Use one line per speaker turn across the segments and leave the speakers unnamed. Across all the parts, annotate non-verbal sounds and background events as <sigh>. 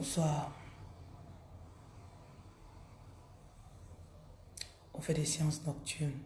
Bonsoir. On fait des séances nocturnes.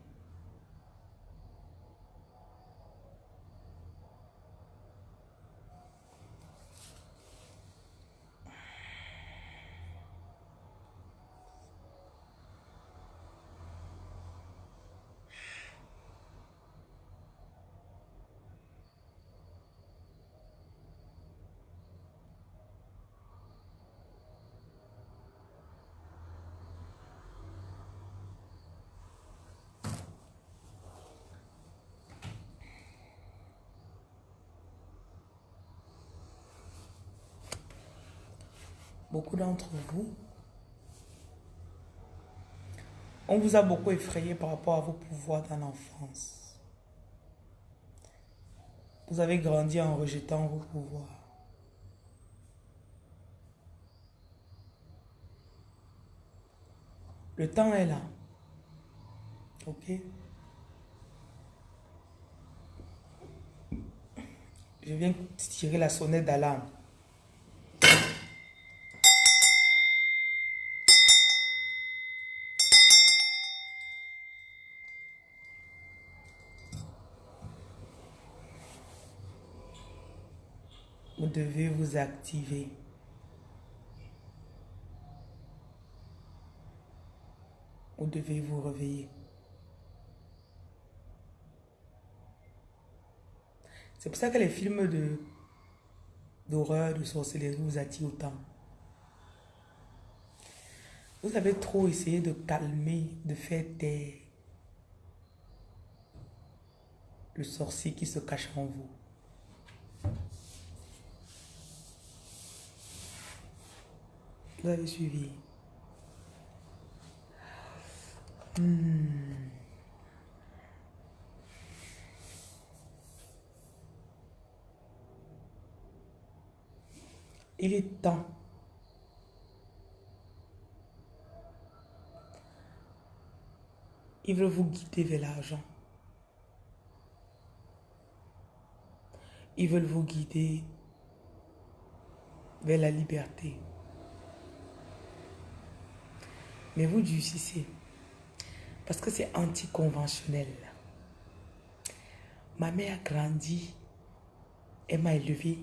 Beaucoup d'entre vous, on vous a beaucoup effrayé par rapport à vos pouvoirs dans l'enfance. Vous avez grandi en rejetant vos pouvoirs. Le temps est là. Ok? Je viens tirer la sonnette d'alarme. Vous devez vous activer. Vous devez vous réveiller. C'est pour ça que les films de d'horreur, de sorcellerie vous attirent autant. Vous avez trop essayé de calmer, de faire taire le sorcier qui se cache en vous. Vous avez suivi. Hmm. Il est temps. Ils veulent vous guider vers l'argent. Ils veulent vous guider vers la liberté. Mais vous durcissez. Parce que c'est anticonventionnel. Ma mère a grandi. Elle m'a élevé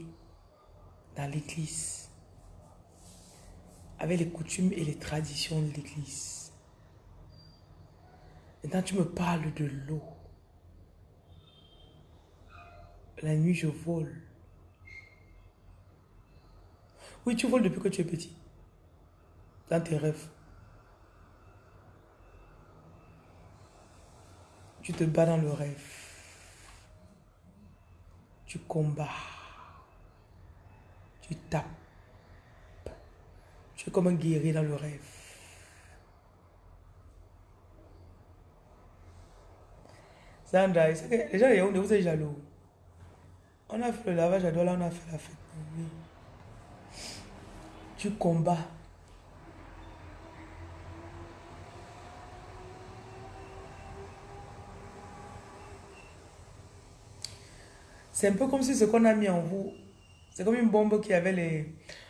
dans l'église. Avec les coutumes et les traditions de l'église. Maintenant, tu me parles de l'eau. La nuit, je vole. Oui, tu voles depuis que tu es petit. Dans tes rêves. Tu te bats dans le rêve. Tu combats. Tu tapes. Tu es comme un guerrier dans le rêve. Sandra, les gens vous êtes jaloux. On a fait le lavage à là, on a fait la fête. Tu combats. C'est un peu comme si ce qu'on a mis en vous, c'est comme une bombe qui avait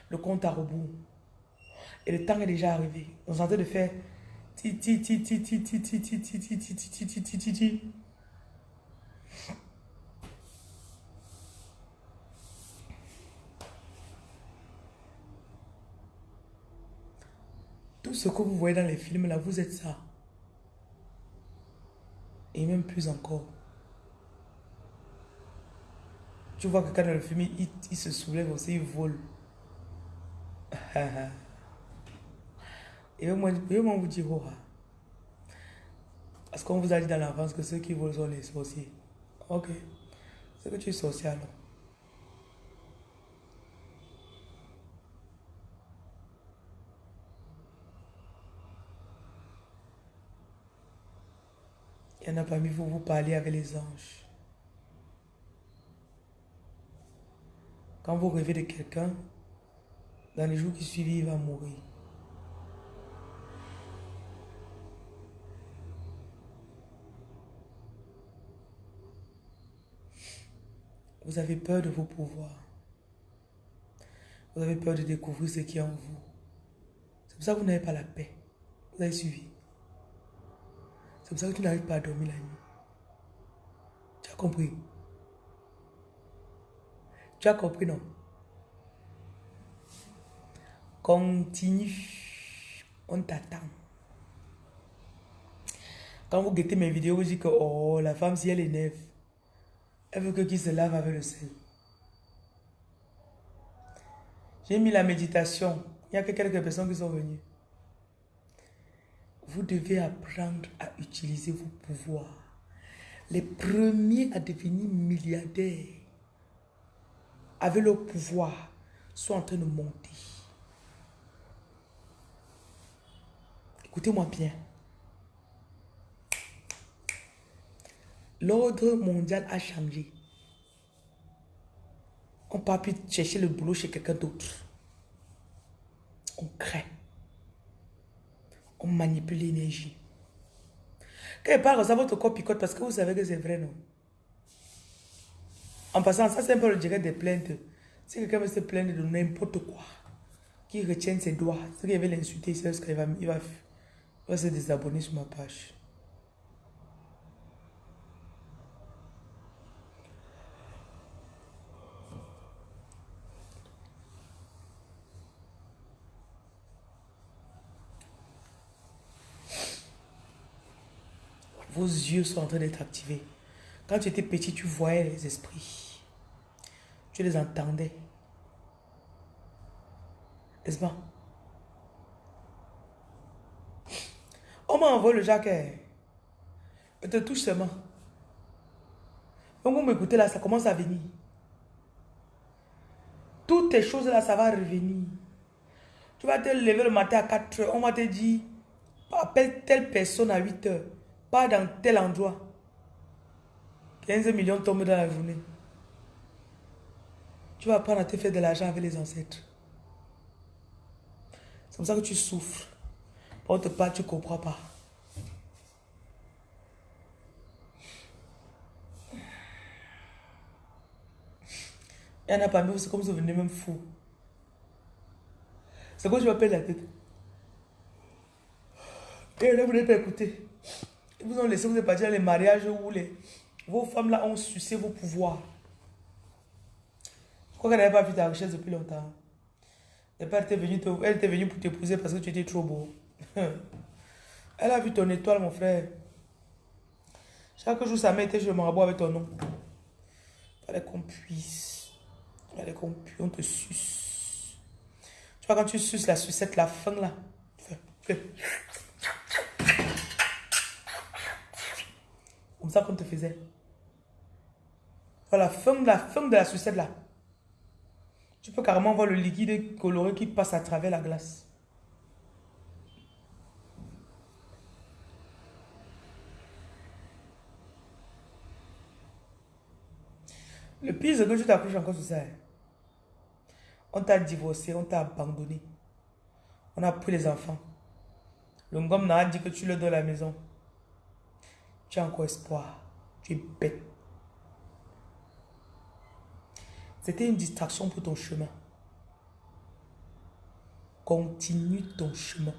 le compte à rebours. Et le temps est déjà arrivé. On est en train de faire... Tout ce que vous voyez dans les films, là, vous êtes ça. Et même plus encore. Tu vois que quand le film, il, se soulève aussi, il vole. <laughs> Et moi, moi vous dire, oh, parce qu'on vous a dit dans l'avance que ceux qui volent sont les sorciers. Ok. C'est que tu es sorcier. Il y en a parmi vous, vous parlez avec les anges. Quand vous rêvez de quelqu'un, dans les jours qui suivent, il va mourir. Vous avez peur de vos pouvoirs. Vous avez peur de découvrir ce qui est en vous. C'est pour ça que vous n'avez pas la paix. Vous avez suivi. C'est pour ça que tu n'arrives pas à dormir la nuit. Tu as compris? Tu as compris, non? Continue. On t'attend. Quand vous guettez mes vidéos, vous dites que oh, la femme, si elle est neuve, elle veut que qui se lave avec le sel. J'ai mis la méditation. Il y a que quelques personnes qui sont venues. Vous devez apprendre à utiliser vos pouvoirs. Les premiers à devenir milliardaires avec leur pouvoir sont en train de monter. Écoutez-moi bien. L'ordre mondial a changé. On ne peut plus chercher le boulot chez quelqu'un d'autre. On crée. On manipule l'énergie. Il parle ça, votre corps picote parce que vous savez que c'est vrai, non? En passant, ça c'est un peu le direct des plaintes. Si quelqu'un veut se plaindre de n'importe quoi, qui retient ses doigts, c'est qu'il veut l'insulter, c'est qu'il va, va, il va se désabonner sur ma page. Vos yeux sont en train d'être activés. Quand tu étais petit, tu voyais les esprits. Tu les entendais. N'est-ce pas? On m'envoie le jacket. Je te touche seulement. Donc vous m'écoutez là, ça commence à venir. Toutes ces choses-là, ça va revenir. Tu vas te lever le matin à 4 heures. On va te dire, appelle telle personne à 8 heures. Pas dans tel endroit. 15 millions tombent dans la journée. Tu vas apprendre à te faire de l'argent avec les ancêtres. C'est comme ça que tu souffres. Pour te pas, tu ne comprends pas. Il y en a parmi vous, c'est comme si vous venez même fou. C'est quoi je m'appelle la tête. Et là, vous n'avez pas écouté. Ils vous ont laissé, vous êtes parti dans les mariages où les, vos femmes là ont sucé vos pouvoirs. Je crois qu'elle n'avait pas vu ta richesse depuis longtemps. Elle était venue, elle venue pour t'épouser parce que tu étais trop beau. <laughs> Elle a vu ton étoile, mon frère. Chaque jour, sa mère était je me rabot avec ton nom. Fallait qu'on puisse. Fallait qu'on puisse. On te suce. Tu vois, quand tu suces la sucette, la fin là. Comme ça qu'on te faisait. Voilà, fin, la fin de la sucette là. Tu peux carrément voir le liquide coloré qui passe à travers la glace. Le pire, c'est que tu t'accroches encore sur ça. On t'a divorcé, on t'a abandonné. On a pris les enfants. Le gomme n'a dit que tu le donnes à la maison. Tu as encore espoir. Tu es bête. C'était une distraction pour ton chemin. Continue ton chemin.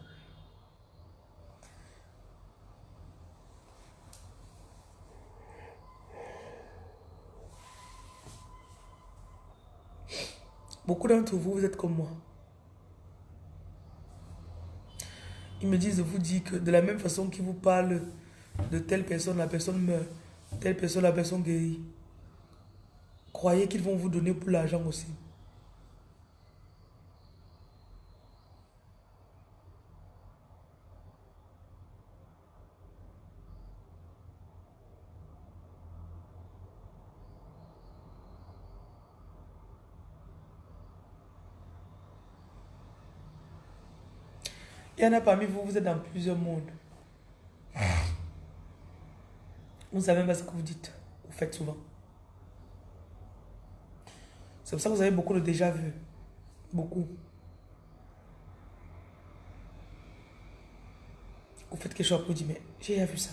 Beaucoup d'entre vous, vous êtes comme moi. Ils me disent vous dire que de la même façon qu'ils vous parlent de telle personne, la personne meurt. Telle personne, la personne guérit. Croyez qu'ils vont vous donner pour l'argent aussi. Il y en a parmi vous, vous êtes dans plusieurs mondes. Vous ne savez même pas ce que vous dites. Vous faites souvent. C'est pour ça que vous avez beaucoup de déjà vu. Beaucoup. Vous faites quelque chose pour dire, mais j'ai déjà vu ça.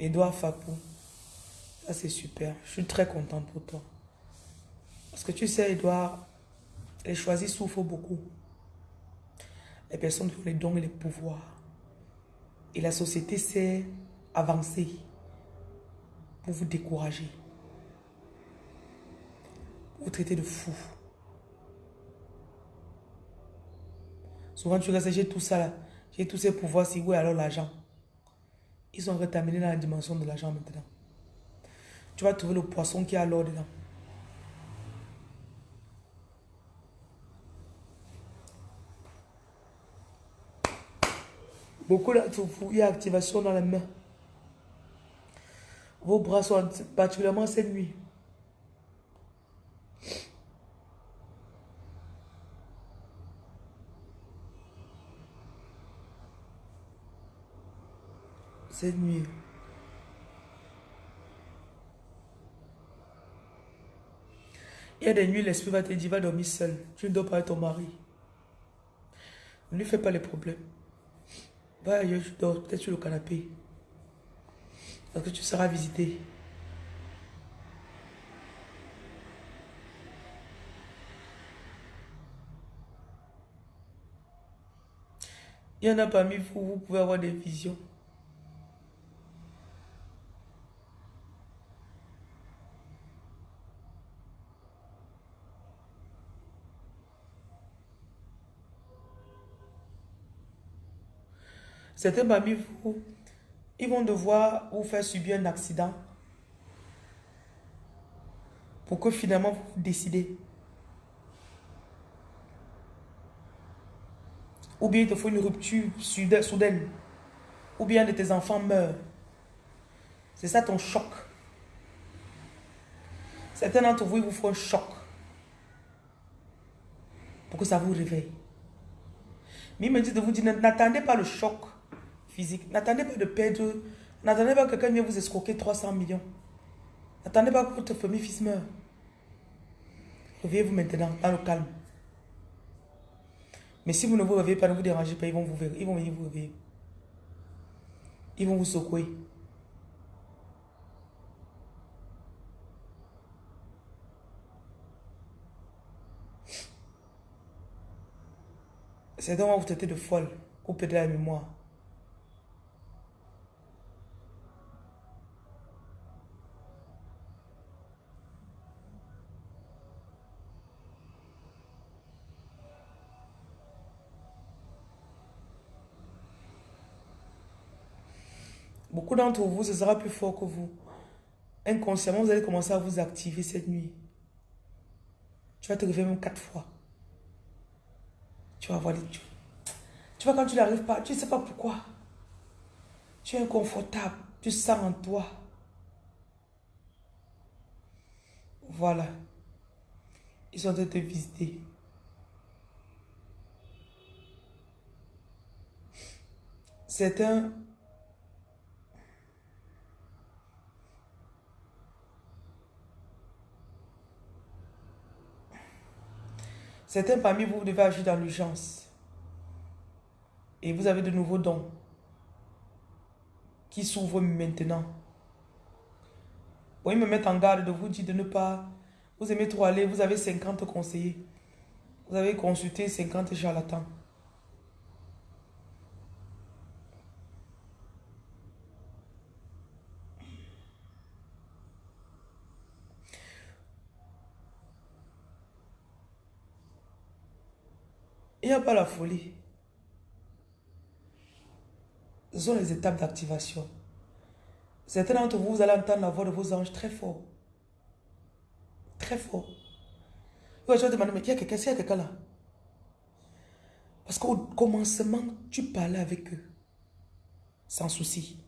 Edouard Fapou. Ça, c'est super. Je suis très contente pour toi. Parce que tu sais, Edouard, les choisis souffrent beaucoup. Les personnes qui ont les dons et les pouvoirs. Et la société sait avancer pour vous décourager. Vous traiter de fou. Souvent, tu restes, j'ai tout ça là. J'ai tous ces pouvoirs, si oui, alors l'argent. Ils sont rétaminés dans la dimension de l'argent maintenant. Tu vas trouver le poisson qui a l'or dedans. Beaucoup il y activation dans les mains. Vos bras sont particulièrement cette nuit. Cette nuit. Il y a des nuits, l'esprit va te dire, va dormir seul. Tu ne dors pas avec ton mari. Ne lui fais pas les problèmes. Va ailleurs, tu dors, peut-être sur le canapé. Parce que tu seras visité. Il y en a parmi vous, vous pouvez avoir des visions. Certains parmi vous, ils vont devoir vous faire subir un accident pour que finalement vous décidez. Ou bien il te faut une rupture soudaine. Ou bien de tes enfants meurent. C'est ça ton choc. Certains d'entre vous, ils vous font un choc. Pour que ça vous réveille. Mais il me dit de vous dire, n'attendez pas le choc physique. N'attendez pas de perdre, n'attendez pas que quelqu'un vienne vous escroquer 300 millions. N'attendez pas que votre famille fils meure. Réveillez-vous maintenant, dans le calme. Mais si vous ne vous réveillez pas, ne vous dérangez pas, ils vont, vous, ils vont venir vous réveiller. Ils vont vous secouer. C'est donc vous traiter de folle, couper de la mémoire. D'entre vous, ce sera plus fort que vous. Inconsciemment, vous allez commencer à vous activer cette nuit. Tu vas te réveiller même quatre fois. Tu vas voir les. Tu vois, quand tu n'arrives pas, tu ne sais pas pourquoi. Tu es inconfortable. Tu sens en toi. Voilà. Ils sont en train de te visiter. C'est Certains parmi vous, devez agir dans l'urgence. Et vous avez de nouveaux dons qui s'ouvrent maintenant. Vous me mettre en garde de vous dire de ne pas... Vous aimez trop aller, vous avez 50 conseillers. Vous avez consulté 50 charlatans. Il n'y a pas la folie. Ce sont les étapes d'activation. Certains d'entre vous, vous allez entendre la voix de vos anges très fort. Très fort. Vous allez demander, mais il y a quelqu'un, il y a quelqu'un là? Parce qu'au commencement, tu parlais avec eux. Sans souci.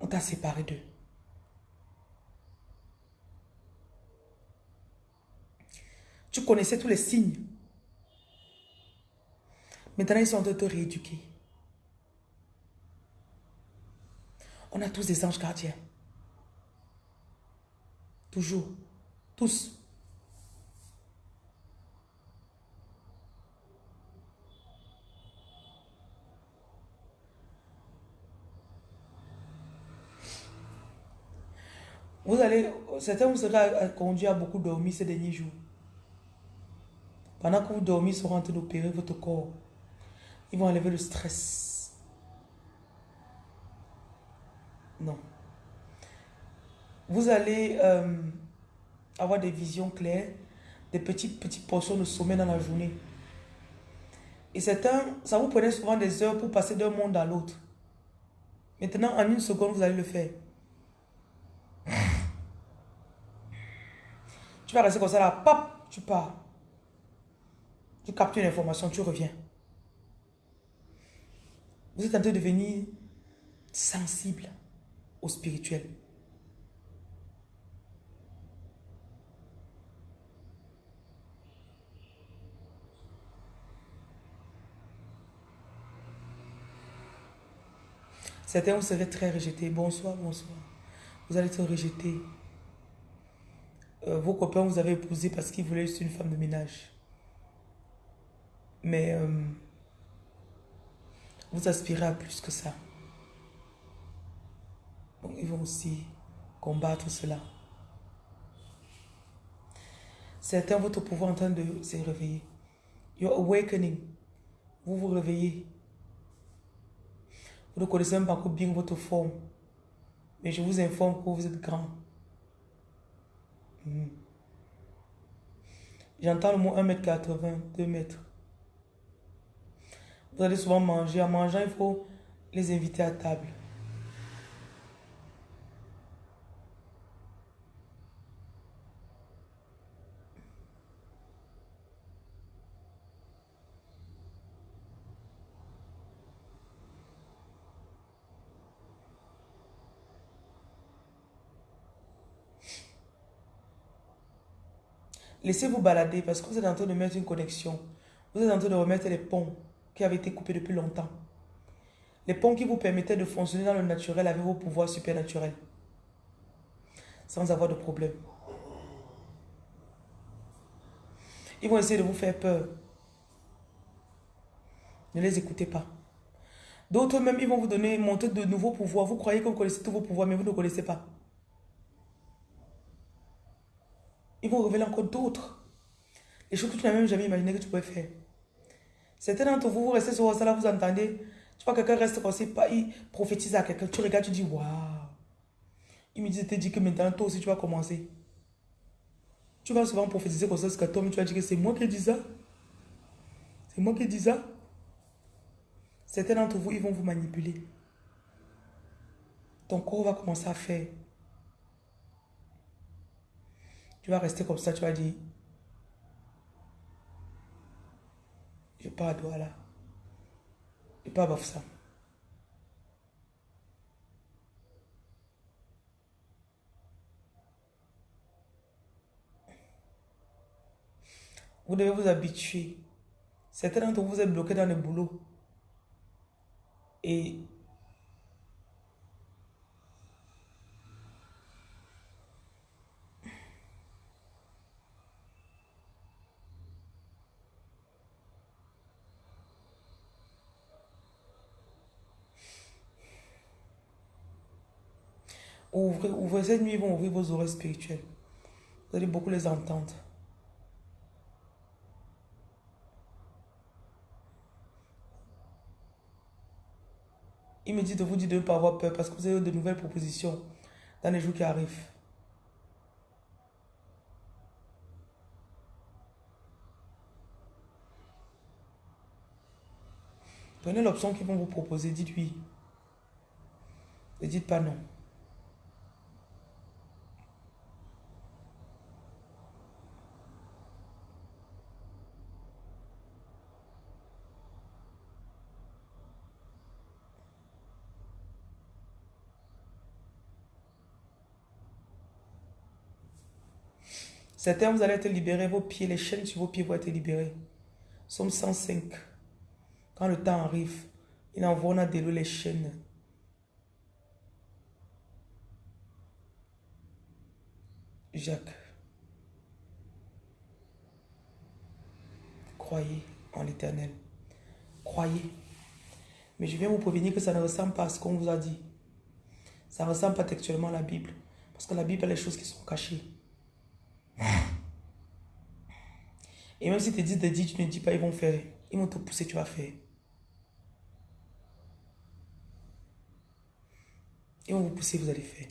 On t'a séparé d'eux. Tu connaissais tous les signes. Maintenant, ils sont en train de te rééduquer. On a tous des anges gardiens. Toujours. Tous. Vous allez, certains vous serez conduits à beaucoup dormir ces derniers jours. Pendant que vous dormez, ils seront en train d'opérer votre corps. Ils vont enlever le stress. Non. Vous allez euh, avoir des visions claires, des petites, petites portions de sommeil dans la journée. Et certains, ça vous prenait souvent des heures pour passer d'un monde à l'autre. Maintenant, en une seconde, vous allez le faire. Tu vas rester comme ça là, pop, tu pars. Tu captures l'information, tu reviens. Vous êtes en train de devenir sensible au spirituel. Certains vous serez très rejetés. Bonsoir, bonsoir. Vous allez être rejetés. Euh, vos copains vous avez épousé parce qu'ils voulaient juste une femme de ménage. Mais euh, vous aspirez à plus que ça. Ils vont aussi combattre cela. Certains, votre pouvoir en train de se réveiller. Your awakening. Vous vous réveillez. Vous ne connaissez même pas bien votre forme. Mais je vous informe que vous êtes grand. Mhm. J'entends le mot 1m80, 2 mètres. Vous allez souvent manger. En mangeant, il faut les inviter à table. Laissez-vous balader parce que vous êtes en train de mettre une connexion. Vous êtes en train de remettre les ponts qui avaient été coupés depuis longtemps. Les ponts qui vous permettaient de fonctionner dans le naturel avec vos pouvoirs supernaturels. Sans avoir de problème. Ils vont essayer de vous faire peur. Ne les écoutez pas. D'autres même, ils vont vous donner, monter de nouveaux pouvoirs. Vous croyez que vous connaissez tous vos pouvoirs, mais vous ne connaissez pas. ils vont révéler encore d'autres. Les choses que tu n'as même jamais imaginé que tu pouvais faire. Certains d'entre vous, vous restez sur ça là, vous entendez? Tu vois, quelqu'un reste comme pas, il prophétise à quelqu'un. Tu regardes, tu dis, waouh. Il me dit, te dit que maintenant, toi aussi, tu vas commencer. Tu vas souvent prophétiser comme ça, ce que toi, tu vas dire que c'est moi qui dis ça. C'est moi qui dis ça. Certains d'entre vous, ils vont vous manipuler. Ton corps va commencer à faire. Tu vas rester comme ça, tu vas dire, je pas à Douala. Je pas à ça. Vous devez vous habituer. Certains d'entre vous êtes bloqués dans le boulot. Et Ouvrez, cette nuit, ils vont ouvrir vos oreilles spirituelles. Vous allez beaucoup les entendre. Il me dit de vous dire de ne pas avoir peur parce que vous avez de nouvelles propositions dans les jours qui arrivent. Prenez l'option qu'ils vont vous proposer, dites oui. Ne dites pas non. Certains, vous allez être libérés, vos pieds, les chaînes sur vos pieds vont être libérées. Somme 105. Quand le temps arrive, il envoie a déloué les chaînes. Jacques. Croyez en l'éternel. Croyez. Mais je viens vous prévenir que ça ne ressemble pas à ce qu'on vous a dit. Ça ne ressemble pas textuellement à la Bible. Parce que la Bible a les choses qui sont cachées. Et même si tu dis de dire, tu ne dis pas, ils vont faire. Ils vont te pousser, tu vas faire. Ils vont vous pousser, vous allez faire.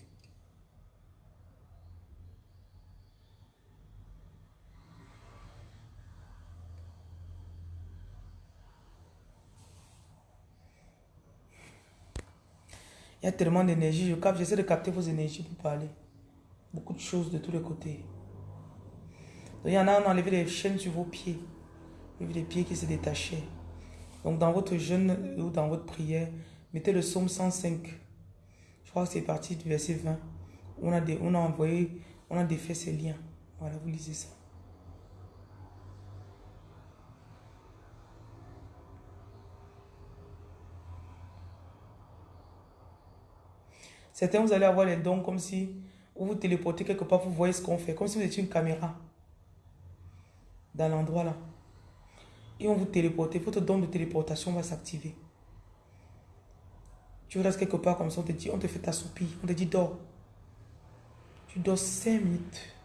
Il y a tellement d'énergie. Je capte, j'essaie de capter vos énergies pour parler. Beaucoup de choses de tous les côtés. Il y en a, on a enlevé les chaînes sur vos pieds. Vous avez les pieds qui se détachaient. Donc, dans votre jeûne ou dans votre prière, mettez le psaume 105. Je crois que c'est parti du verset 20. On a, on a envoyé, on a défait ces liens. Voilà, vous lisez ça. Certains, vous allez avoir les dons comme si vous vous téléportez quelque part, vous voyez ce qu'on fait, comme si vous étiez une caméra dans l'endroit là. Et on vous téléporter, votre don de téléportation va s'activer. Tu restes quelque part comme ça, on te dit, on te fait ta soupie, on te dit dors. Tu dors 5 minutes.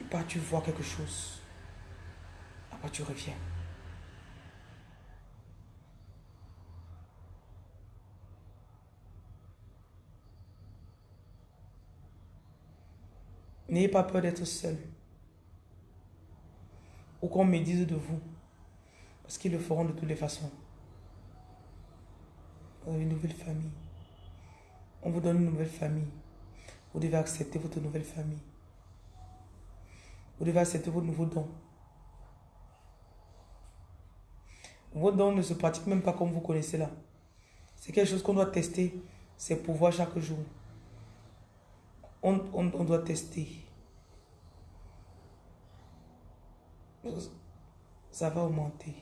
Et pas tu vois quelque chose. Après tu reviens. N'ayez pas peur d'être seul. Ou qu'on me dise de vous. Parce qu'ils le feront de toutes les façons. Vous avez une nouvelle famille. On vous donne une nouvelle famille. Vous devez accepter votre nouvelle famille. Vous devez accepter vos nouveaux dons. Vos dons ne se pratiquent même pas comme vous connaissez là. C'est quelque chose qu'on doit tester, ses pouvoirs chaque jour on, doit tester. Ça va augmenter.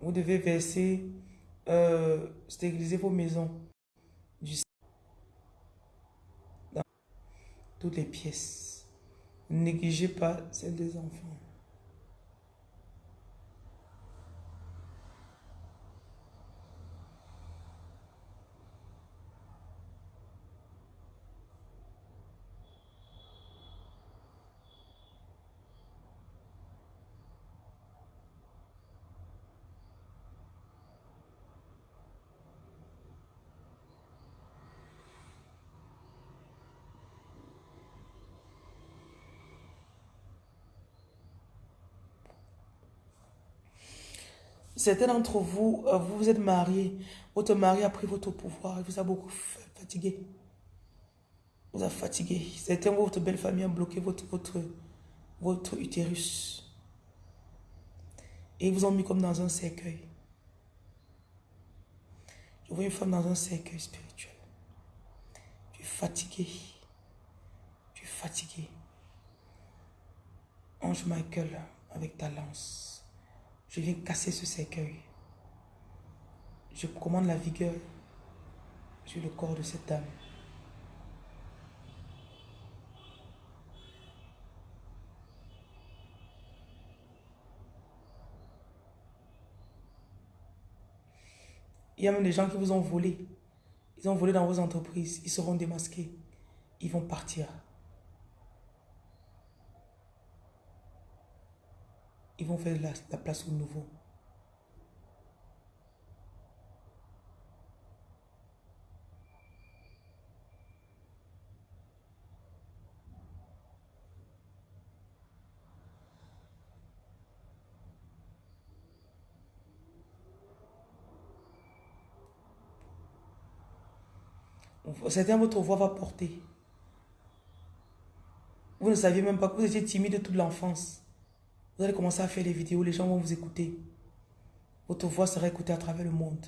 Vous devez verser, euh, stériliser vos maisons. Toutes les pièces. Négligez pas celles des enfants. Certains d'entre vous, euh, vous vous êtes mariés. Votre mari a pris votre pouvoir. Il vous a beaucoup fatigué. Vous a fatigué. Certains, votre belle famille a bloqué votre, votre, votre utérus. Et ils vous ont mis comme dans un cercueil. Je vois une femme dans un cercueil spirituel. Tu es fatigué. Tu es fatigué. Ange Michael avec ta lance. Je viens casser ce cercueil. Je commande la vigueur sur le corps de cette dame. Il y a même des gens qui vous ont volé. Ils ont volé dans vos entreprises. Ils seront démasqués. Ils vont partir. Ils vont faire la, place au nouveau. Certains, votre voix va porter. Vous ne saviez même pas que vous étiez timide toute l'enfance. Vous allez commencer à faire des vidéos, les gens vont vous écouter. Votre voix sera écoutée à travers le monde.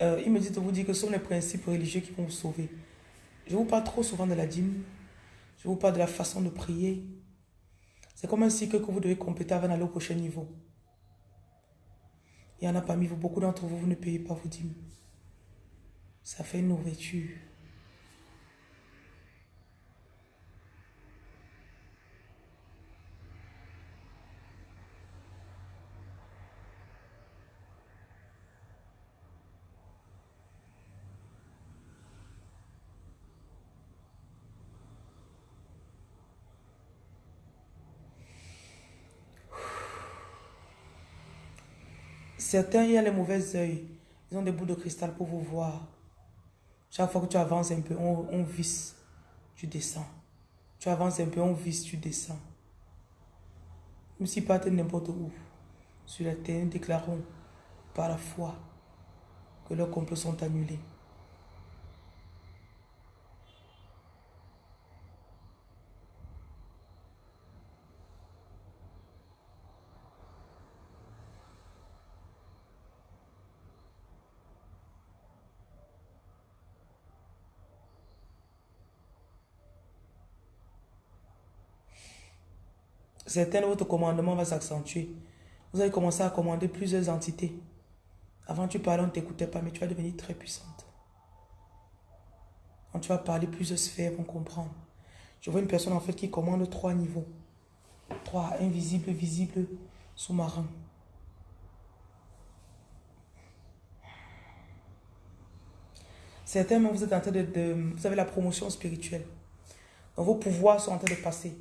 Il me dit de vous dire que ce sont les principes religieux qui vont vous sauver. Je vous parle trop souvent de la dîme. Je vous parle de la façon de prier. C'est comme un cycle que vous devez compléter avant d'aller au prochain niveau. Il y en a parmi vous, beaucoup d'entre vous, vous ne payez pas vos dîmes. Ça fait une nourriture. Certains, il y a les mauvais yeux. Ils ont des bouts de cristal pour vous voir. Chaque fois que tu avances un peu, on, visse, tu descends. Tu avances un peu, on visse, tu descends. Même si partent n'importe où, sur la terre, déclarons par la foi que leurs complots sont annulés. Certains votre commandement va s'accentuer. Vous allez commencer à commander plusieurs entités. Avant, tu parlais, on ne t'écoutait pas, mais tu vas devenir très puissante. Quand tu vas parler, plusieurs sphères vont comprendre. Je vois une personne en fait qui commande trois niveaux. Trois, invisible, visible, sous-marin. Certainement, vous êtes en train de, de, Vous avez la promotion spirituelle. Donc, vos pouvoirs sont en train de passer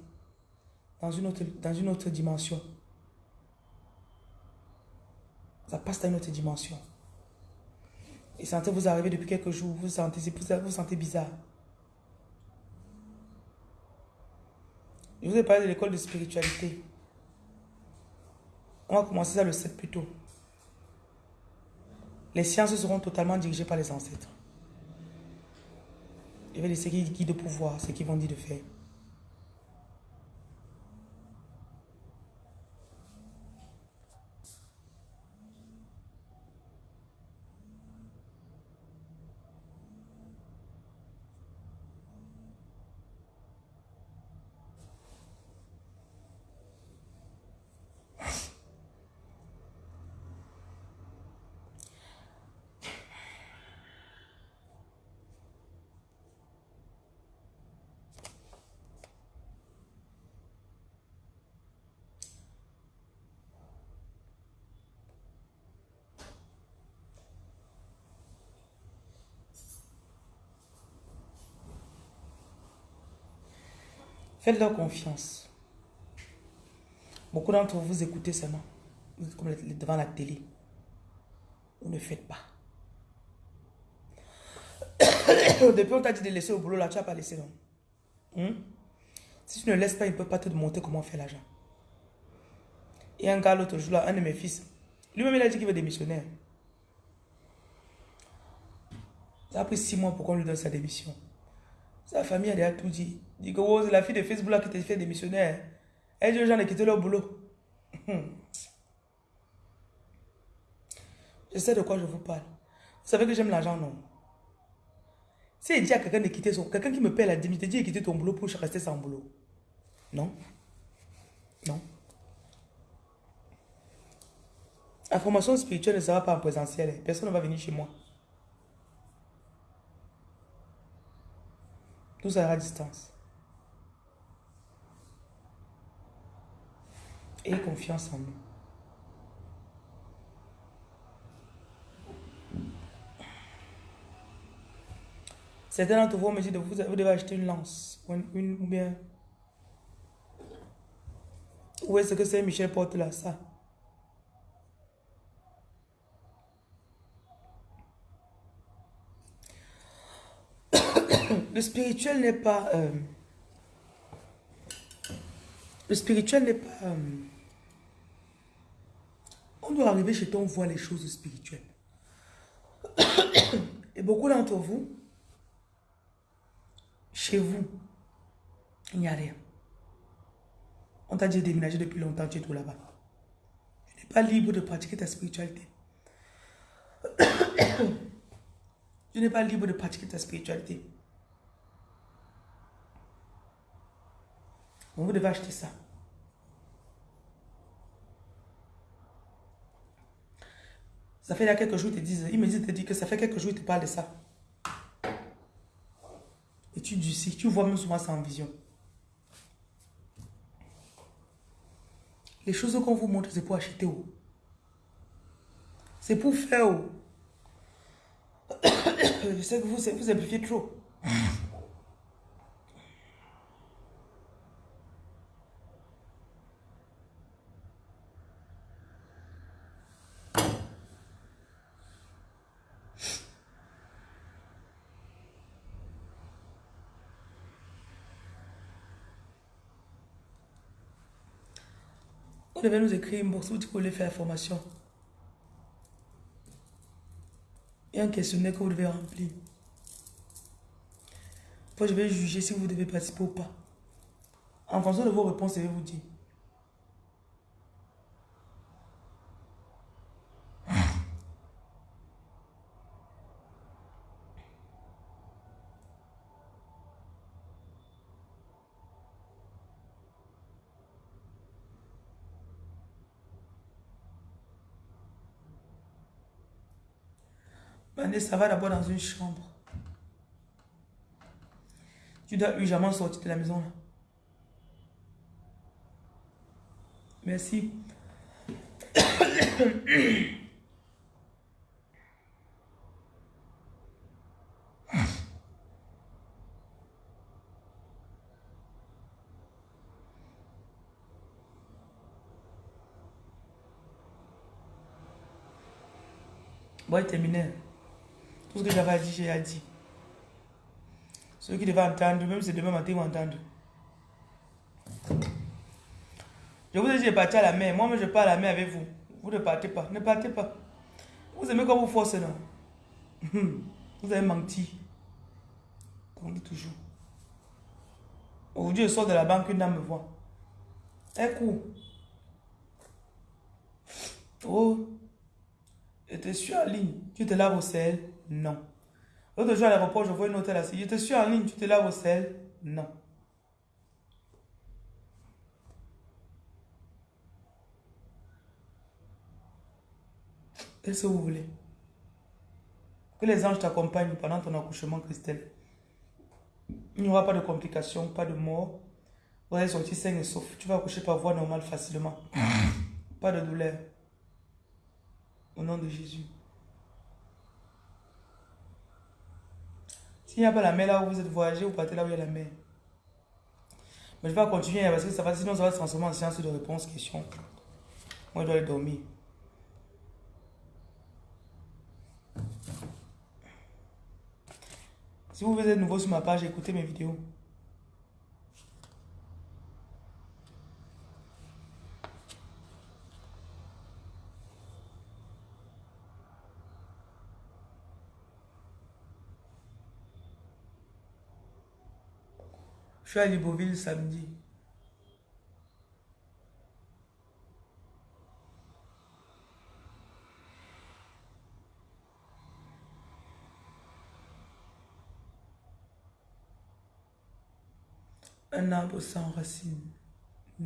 dans une autre, dans une autre dimension. Ça passe dans une autre dimension. Et sentez vous arriver depuis quelques jours, vous sentez, vous vous sentez bizarre. Je vous ai parlé de l'école de spiritualité. On va commencer ça le 7 plus tôt. Les sciences seront totalement dirigées par les ancêtres. Je vais laisser qui de pouvoir, ce qu'ils vont dire de faire. Faites-leur confiance. Beaucoup d'entre vous, écoutez seulement. Vous êtes comme devant la télé. Vous ne faites pas. <coughs> Depuis on t'a dit de laisser au boulot, là, tu n'as pas laissé, non? Hmm? Si tu ne laisses pas, il ne peut pas te montrer comment faire l'argent. Et un gars l'autre jour, là, un de mes fils, lui-même, il a dit qu'il veut démissionner. Ça a pris six mois pour qu'on lui donne sa démission. Sa famille a déjà tout dit. Dit que la fille de Facebook là qui t'a fait démissionner. Hein. Elle dit aux gens de quitter leur boulot. Je sais de quoi je vous parle. Vous savez que j'aime l'argent, non? Si il dit à quelqu'un de quitter son... Quelqu'un qui me paie la démission, dit de quitter ton boulot pour rester sans boulot. Non? Non? La formation spirituelle ne sera pas en présentiel. Personne ne va venir chez moi. Tout sera à distance. Et confiance en nous. Certains d'entre vous me disent de vous, devez acheter une lance ou bien. Où est-ce que c'est Michel porte là, ça? <coughs> le spirituel n'est pas... Euh, le spirituel n'est pas... Euh, on doit arriver chez toi, on voit les choses spirituelles. <coughs> Et beaucoup d'entre vous, chez vous, il n'y a rien. On t'a dit de déménager depuis longtemps, tu es tout là-bas. Tu n'es pas libre de pratiquer ta spiritualité. <coughs> Tu n'es pas libre de pratiquer ta spiritualité. Vous devez acheter ça. Ça fait là quelques jours, ils te disent, ils me disent, te disent que ça fait quelques jours, ils te parlent de ça. Et tu dis, tu vois même souvent ça en vision. Les choses qu'on vous montre, c'est pour acheter où C'est pour faire où <coughs> Je sais que vous, vous simplifiez trop. Vous devez nous écrire une box où tu voulez faire la formation. Il y a un questionnaire que vous devez remplir. Après, je vais juger si vous devez participer ou pas. En fonction de vos réponses, je vais vous dire. Ça va d'abord dans une chambre. Tu dois urgemment sortir de la maison. Merci. <coughs> Bon, terminé. Tout ce que j'avais dit, j'ai dit. Ceux qui devaient entendre, même si demain matin, ils vont entendre. Je vous ai dit de partir à la mer. Moi-même, je pars à la mer avec vous. Vous ne partez pas. Ne partez pas. Vous aimez quand vous forcez, non? <laughs> Vous avez menti. On dit toujours. Aujourd'hui, je sors de la banque, une dame me voit. Elle court. Oh, je te suis en ligne. Tu te laves au sel non. L'autre jour à l'aéroport, je vois une hôtel assis. Je te suis en ligne, tu te laves au sel Non. Qu'est-ce que vous voulez Que les anges t'accompagnent pendant ton accouchement, Christelle? Il n'y aura pas de complications, pas de mort. Vous allez sortir sain et sauf. Tu vas accoucher par voie normale facilement. <laughs> pas de douleur. Au nom de Jésus. S'il n'y a pas la mer là où vous êtes voyagé, vous partez là où il y a la mer. Mais je vais continuer parce que ça va, sinon ça va se transformer en séance de réponse, question. Moi, je dois aller dormir. Si vous êtes nouveau sur ma page, écoutez mes vidéos. Suis à Libreville samedi. Un arbre sans racines. Hmm.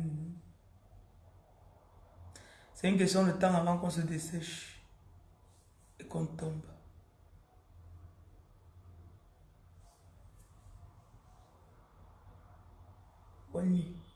C'est une question de temps avant qu'on se dessèche et qu'on tombe. は。